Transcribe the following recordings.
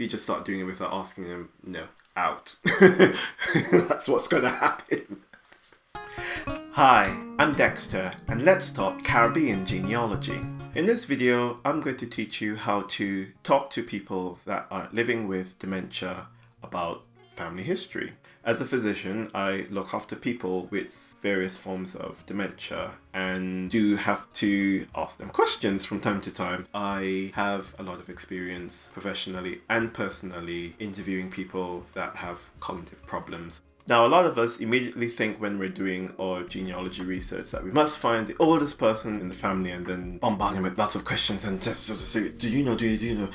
if you just start doing it without asking them, no, out. That's what's going to happen. Hi, I'm Dexter and let's talk Caribbean genealogy. In this video, I'm going to teach you how to talk to people that are living with dementia about family history. As a physician, I look after people with various forms of dementia and do have to ask them questions from time to time. I have a lot of experience professionally and personally interviewing people that have cognitive problems. Now, a lot of us immediately think when we're doing our genealogy research that we must find the oldest person in the family and then bombard him with lots of questions and just sort of say, do you know, do you, do you know?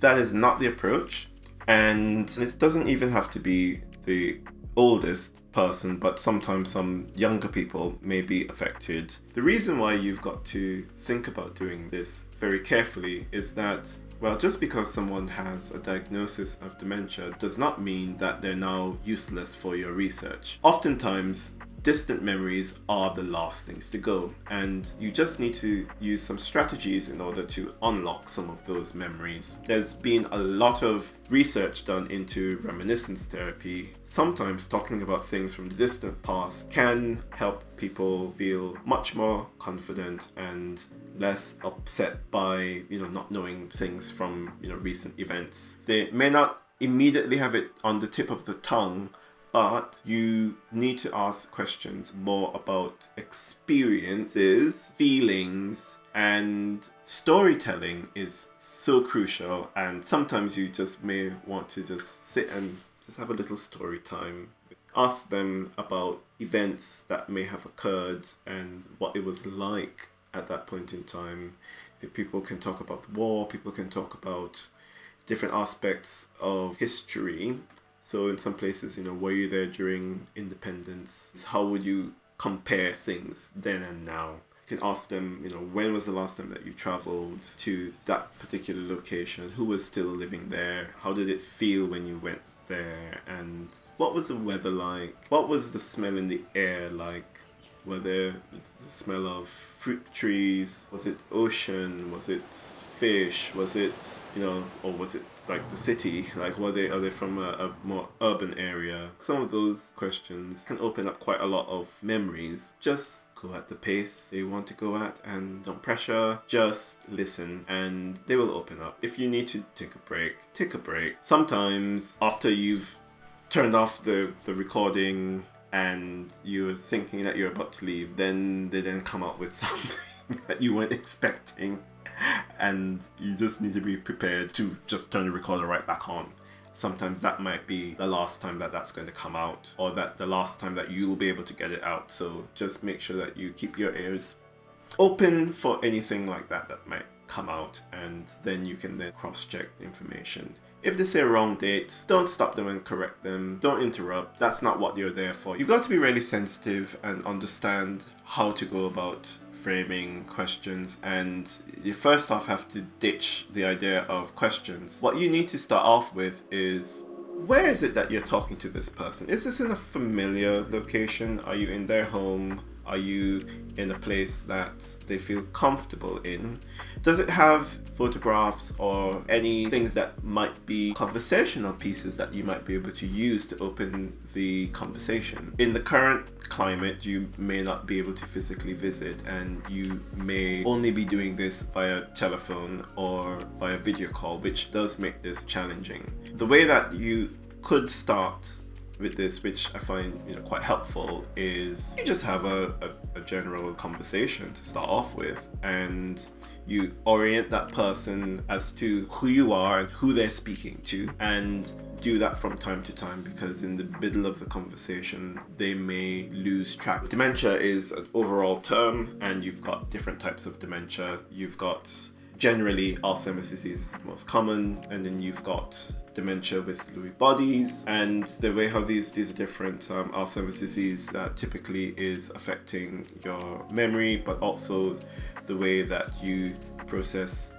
That is not the approach. And it doesn't even have to be the oldest person, but sometimes some younger people may be affected. The reason why you've got to think about doing this very carefully is that well, just because someone has a diagnosis of dementia does not mean that they're now useless for your research. Oftentimes, distant memories are the last things to go and you just need to use some strategies in order to unlock some of those memories. There's been a lot of research done into reminiscence therapy. Sometimes talking about things from the distant past can help people feel much more confident and less upset by you know not knowing things from you know recent events. They may not immediately have it on the tip of the tongue but you need to ask questions more about experiences, feelings, and storytelling is so crucial. And sometimes you just may want to just sit and just have a little story time. Ask them about events that may have occurred and what it was like at that point in time. People can talk about the war, people can talk about different aspects of history so in some places, you know, were you there during independence? How would you compare things then and now? You can ask them, you know, when was the last time that you traveled to that particular location? Who was still living there? How did it feel when you went there? And what was the weather like? What was the smell in the air like? Were there the smell of fruit trees? Was it ocean? Was it fish? Was it, you know, or was it like the city? Like, were they, are they from a, a more urban area? Some of those questions can open up quite a lot of memories. Just go at the pace they want to go at and don't pressure just listen and they will open up if you need to take a break take a break sometimes after you've turned off the the recording and you're thinking that you're about to leave then they then come up with something that you weren't expecting and you just need to be prepared to just turn the recorder right back on. Sometimes that might be the last time that that's going to come out or that the last time that you'll be able to get it out. So just make sure that you keep your ears open for anything like that that might come out and then you can then cross-check the information. If they say wrong dates, don't stop them and correct them. Don't interrupt. That's not what you're there for. You've got to be really sensitive and understand how to go about framing questions and you first off have to ditch the idea of questions. What you need to start off with is where is it that you're talking to this person? Is this in a familiar location? Are you in their home? Are you in a place that they feel comfortable in? Does it have photographs or any things that might be conversational pieces that you might be able to use to open the conversation? In the current climate, you may not be able to physically visit and you may only be doing this via telephone or via video call, which does make this challenging. The way that you could start with this, which I find you know quite helpful, is you just have a, a, a, general conversation to start off with, and you orient that person as to who you are and who they're speaking to, and do that from time to time because in the middle of the conversation they may lose track. Dementia is an overall term and you've got different types of dementia. You've got generally Alzheimer's disease is most common and then you've got dementia with Lewy bodies and the way how these these are different um, Alzheimer's disease that typically is affecting your memory but also the way that you process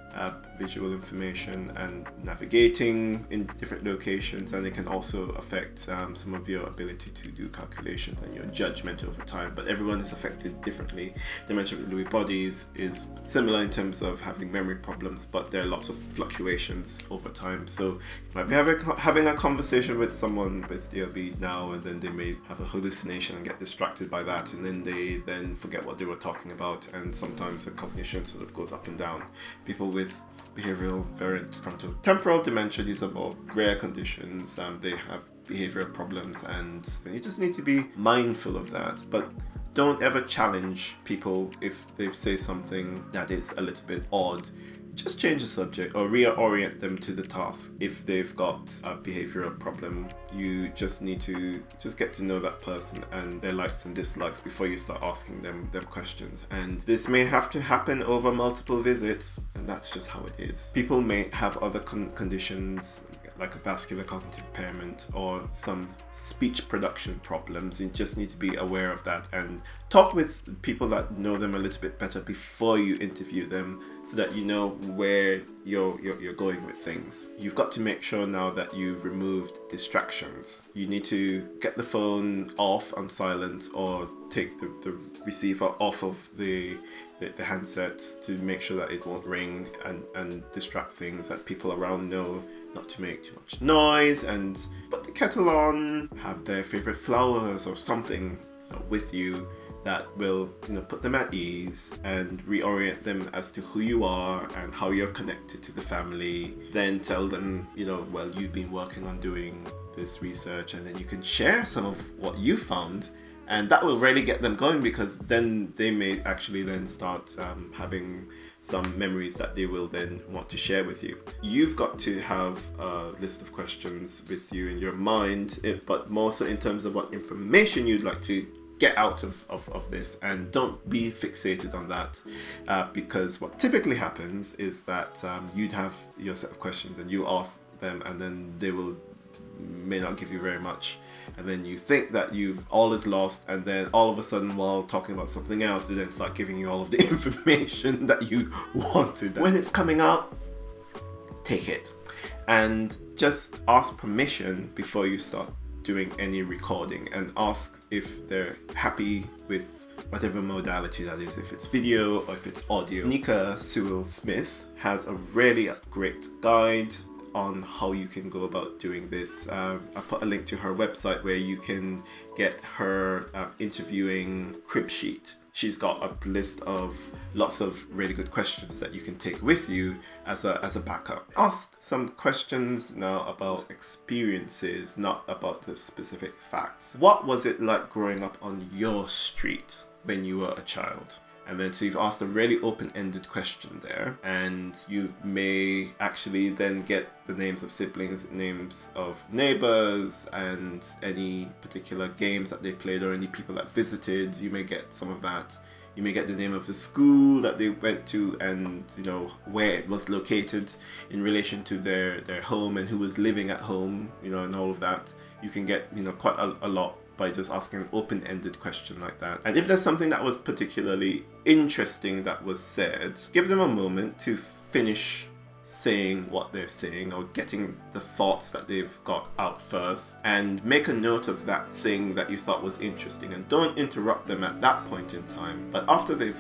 visual information and navigating in different locations and it can also affect um, some of your ability to do calculations and your judgment over time. But everyone is affected differently. Dementia with Lewy bodies is similar in terms of having memory problems but there are lots of fluctuations over time. So you might be having, having a conversation with someone with DLB now and then they may have a hallucination and get distracted by that and then they then forget what they were talking about and sometimes the cognition sort of goes up and down. People with behavioral variant frontotemporal dementia. These are more rare conditions. Um, they have behavioral problems and you just need to be mindful of that. But don't ever challenge people if they say something that is a little bit odd just change the subject or reorient them to the task. If they've got a behavioral problem, you just need to just get to know that person and their likes and dislikes before you start asking them them questions. And this may have to happen over multiple visits, and that's just how it is. People may have other con conditions like a vascular cognitive impairment or some speech production problems. You just need to be aware of that and talk with people that know them a little bit better before you interview them so that you know where you're, you're, you're going with things. You've got to make sure now that you've removed distractions. You need to get the phone off on silent or take the, the receiver off of the, the, the handset to make sure that it won't ring and, and distract things that people around know not to make too much noise and put the kettle on, have their favorite flowers or something with you that will you know put them at ease and reorient them as to who you are and how you're connected to the family. Then tell them you know well you've been working on doing this research and then you can share some of what you found and that will really get them going because then they may actually then start um, having some memories that they will then want to share with you. You've got to have a list of questions with you in your mind, but more so in terms of what information you'd like to get out of, of, of this and don't be fixated on that uh, because what typically happens is that um, you'd have your set of questions and you ask them and then they will may not give you very much and then you think that you've all is lost and then all of a sudden while talking about something else they then start giving you all of the information that you wanted when it's coming up take it and just ask permission before you start doing any recording and ask if they're happy with whatever modality that is, if it's video or if it's audio. Nicka Sewell Smith has a really great guide on how you can go about doing this. Um, I put a link to her website where you can get her uh, interviewing crib sheet. She's got a list of lots of really good questions that you can take with you as a, as a backup. Ask some questions now about experiences, not about the specific facts. What was it like growing up on your street when you were a child? And then so you've asked a really open-ended question there and you may actually then get the names of siblings, names of neighbors and any particular games that they played or any people that visited. You may get some of that. You may get the name of the school that they went to and you know where it was located in relation to their, their home and who was living at home, you know, and all of that. You can get, you know, quite a, a lot by just asking an open-ended question like that. And if there's something that was particularly interesting that was said, give them a moment to finish saying what they're saying or getting the thoughts that they've got out first and make a note of that thing that you thought was interesting. And don't interrupt them at that point in time but after they've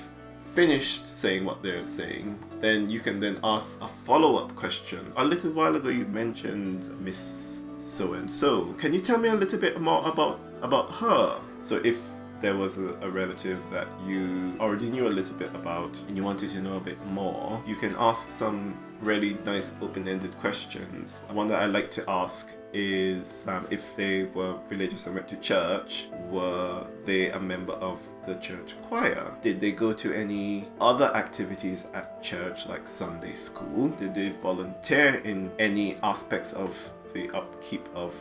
finished saying what they're saying then you can then ask a follow-up question. A little while ago you mentioned miss so and so. Can you tell me a little bit more about about her. So if there was a, a, relative that you already knew a little bit about and you wanted to know a bit more, you can ask some really nice open-ended questions. One that I like to ask is um, if they were religious and went to church, were they a member of the church choir? Did they go to any other activities at church like Sunday school? Did they volunteer in any aspects of the upkeep of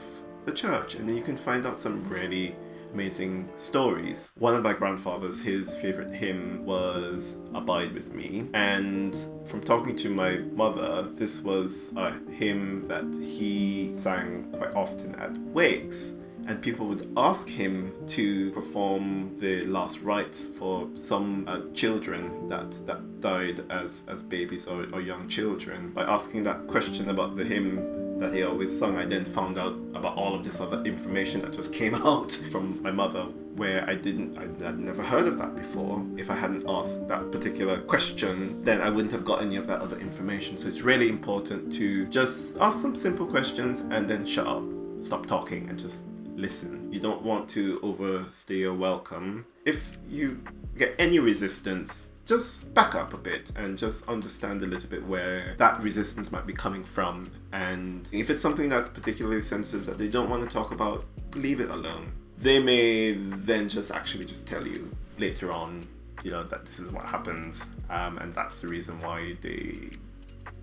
the church and then you can find out some really amazing stories. One of my grandfathers, his favorite hymn was Abide With Me. And from talking to my mother, this was a hymn that he sang quite often at wakes. and people would ask him to perform the last rites for some uh, children that that died as as babies or, or young children by asking that question about the hymn that he always sung I then found out about all of this other information that just came out from my mother where I didn't, I, would never heard of that before. If I hadn't asked that particular question, then I wouldn't have got any of that other information. So it's really important to just ask some simple questions and then shut up, stop talking and just listen. You don't want to overstay your welcome. If you get any resistance, just back up a bit and just understand a little bit where that resistance might be coming from. And if it's something that's particularly sensitive that they don't want to talk about, leave it alone they may then just actually just tell you later on, you know, that this is what happened, um, and that's the reason why they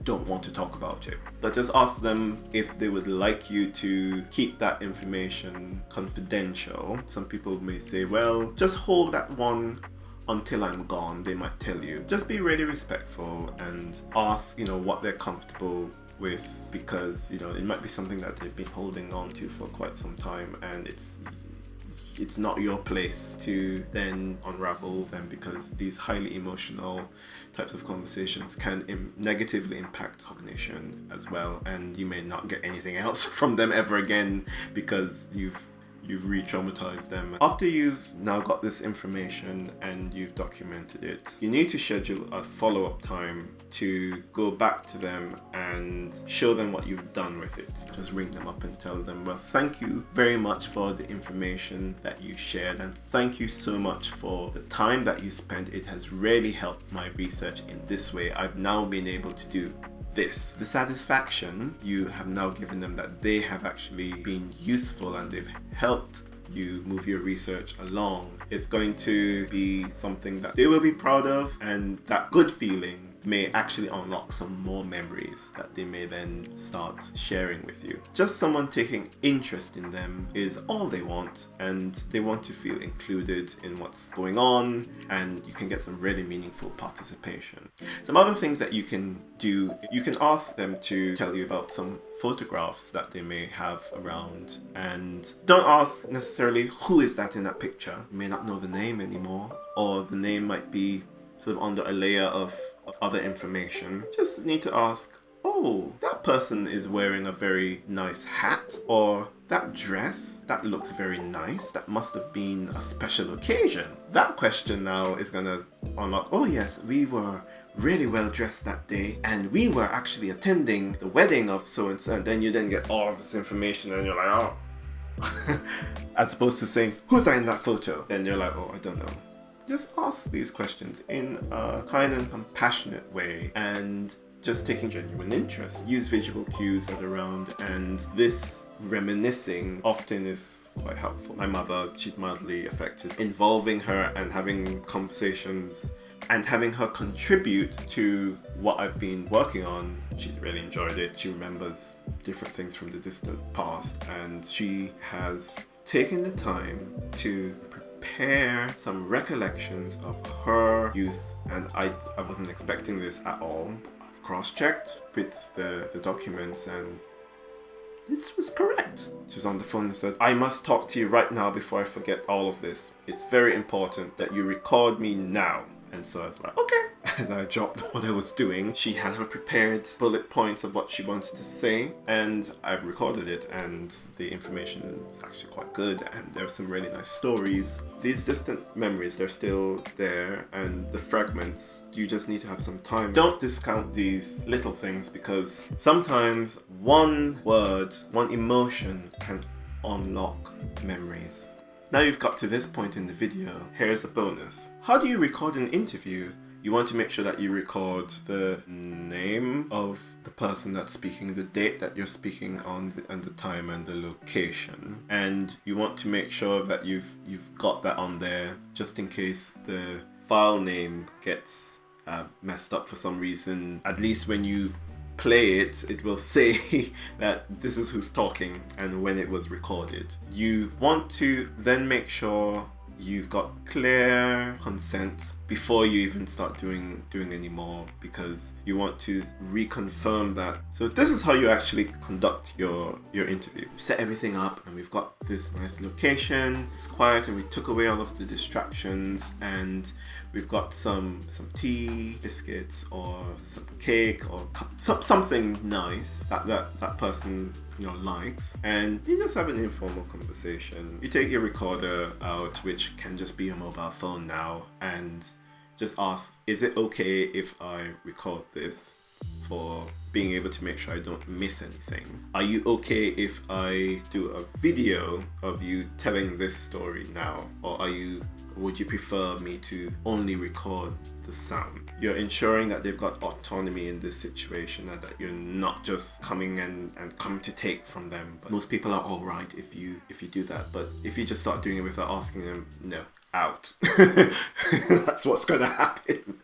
don't want to talk about it. But just ask them if they would like you to keep that information confidential. Some people may say, well, just hold that one until I'm gone, they might tell you. Just be really respectful and ask, you know, what they're comfortable with because, you know, it might be something that they've been holding on to for quite some time and it's it's not your place to then unravel them because these highly emotional types of conversations can Im negatively impact cognition as well and you may not get anything else from them ever again because you've you've re-traumatized them. After you've now got this information and you've documented it, you need to schedule a follow-up time to go back to them and show them what you've done with it. Just ring them up and tell them, well, thank you very much for the information that you shared and thank you so much for the time that you spent. It has really helped my research in this way. I've now been able to do this. The satisfaction you have now given them that they have actually been useful and they've helped you move your research along is going to be something that they will be proud of and that good feeling may actually unlock some more memories that they may then start sharing with you. Just someone taking interest in them is all they want and they want to feel included in what's going on and you can get some really meaningful participation. Some other things that you can do, you can ask them to tell you about some photographs that they may have around and don't ask necessarily who is that in that picture. You may not know the name anymore or the name might be sort of under a layer of, other information. Just need to ask, oh, that person is wearing a very nice hat or that dress, that looks very nice. That must have been a special occasion. That question now is gonna unlock, oh yes, we were really well dressed that day and we were actually attending the wedding of so and so and then you then get all of this information and you're like, oh. As opposed to saying, who's in that photo? Then you're like, oh, I don't know just ask these questions in a kind and compassionate way and just taking genuine interest. Use visual cues that are around and this reminiscing often is quite helpful. My mother, she's mildly affected. Involving her and having conversations and having her contribute to what I've been working on. She's really enjoyed it. She remembers different things from the distant past and she has taken the time to compare some recollections of her youth and I, I wasn't expecting this at all. I've cross-checked with the, the documents and this was correct. She was on the phone and said, I must talk to you right now before I forget all of this. It's very important that you record me now. And so I was like, okay. And I dropped what I was doing. She had her prepared bullet points of what she wanted to say and I've recorded it and the information is actually quite good and there are some really nice stories. These distant memories, they're still there and the fragments, you just need to have some time. Don't discount these little things because sometimes one word, one emotion can unlock memories. Now you've got to this point in the video, here's a bonus. How do you record an interview? You want to make sure that you record the name of the person that's speaking, the date that you're speaking on, the, and the time and the location. And you want to make sure that you've you've got that on there just in case the file name gets uh, messed up for some reason. At least when you play it, it will say that this is who's talking and when it was recorded. You want to then make sure you've got clear consent before you even start doing doing any more because you want to reconfirm that. So this is how you actually conduct your your interview. Set everything up and we've got this nice location. It's quiet and we took away all of the distractions and we've got some some tea, biscuits or some cake or some, something nice that, that that person you know likes and you just have an informal conversation. You take your recorder out which can just be a mobile phone now and just ask, is it okay if I record this for being able to make sure I don't miss anything? Are you okay if I do a video of you telling this story now? Or are you would you prefer me to only record the sound? You're ensuring that they've got autonomy in this situation and that you're not just coming and, and coming to take from them. But most people are alright if you if you do that. But if you just start doing it without asking them, no, out. That's what's to happen.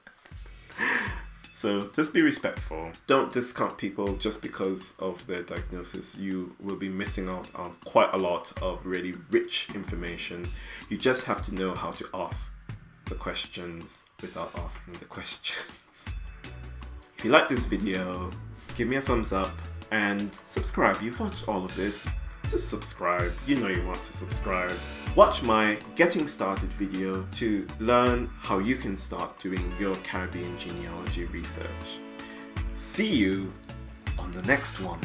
So just be respectful. Don't discount people just because of their diagnosis. You will be missing out on quite a lot of really rich information. You just have to know how to ask the questions without asking the questions. If you like this video, give me a thumbs up and subscribe. You've watched all of this just subscribe. You know you want to subscribe. Watch my getting started video to learn how you can start doing your Caribbean genealogy research. See you on the next one.